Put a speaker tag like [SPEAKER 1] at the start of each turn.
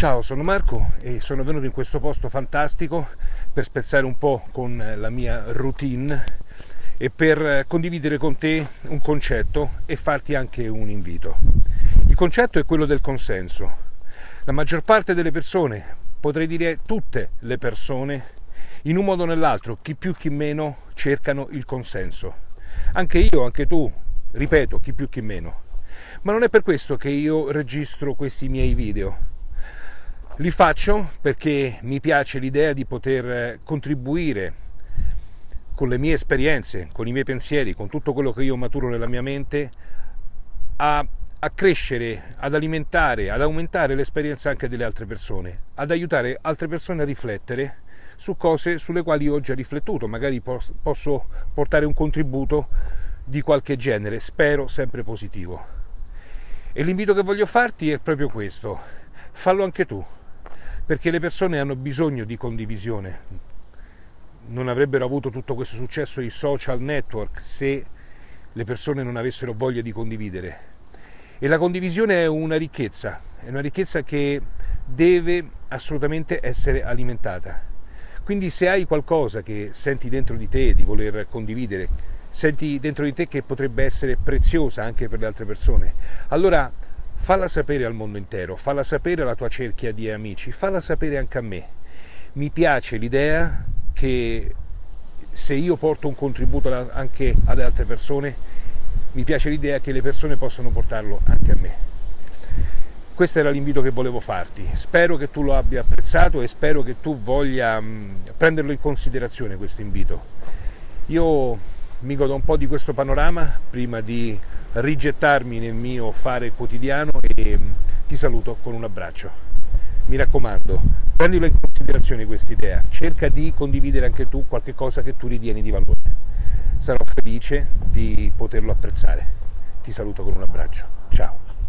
[SPEAKER 1] Ciao, sono Marco e sono venuto in questo posto fantastico per spezzare un po' con la mia routine e per condividere con te un concetto e farti anche un invito. Il concetto è quello del consenso. La maggior parte delle persone, potrei dire tutte le persone, in un modo o nell'altro, chi più chi meno, cercano il consenso. Anche io, anche tu, ripeto, chi più chi meno. Ma non è per questo che io registro questi miei video li faccio perché mi piace l'idea di poter eh, contribuire con le mie esperienze, con i miei pensieri, con tutto quello che io maturo nella mia mente a, a crescere, ad alimentare, ad aumentare l'esperienza anche delle altre persone, ad aiutare altre persone a riflettere su cose sulle quali io ho già riflettuto, magari posso portare un contributo di qualche genere, spero sempre positivo. E l'invito che voglio farti è proprio questo, fallo anche tu perché le persone hanno bisogno di condivisione. Non avrebbero avuto tutto questo successo i social network se le persone non avessero voglia di condividere. E la condivisione è una ricchezza, è una ricchezza che deve assolutamente essere alimentata. Quindi se hai qualcosa che senti dentro di te di voler condividere, senti dentro di te che potrebbe essere preziosa anche per le altre persone, allora falla sapere al mondo intero, falla sapere alla tua cerchia di amici, falla sapere anche a me. Mi piace l'idea che se io porto un contributo anche ad altre persone, mi piace l'idea che le persone possano portarlo anche a me. Questo era l'invito che volevo farti. Spero che tu lo abbia apprezzato e spero che tu voglia mm, prenderlo in considerazione questo invito. Io mi godo un po' di questo panorama prima di rigettarmi nel mio fare quotidiano e mm, ti saluto con un abbraccio. Mi raccomando, prendilo in considerazione questa idea, cerca di condividere anche tu qualche cosa che tu ritieni di valore. Sarò felice di poterlo apprezzare. Ti saluto con un abbraccio. Ciao.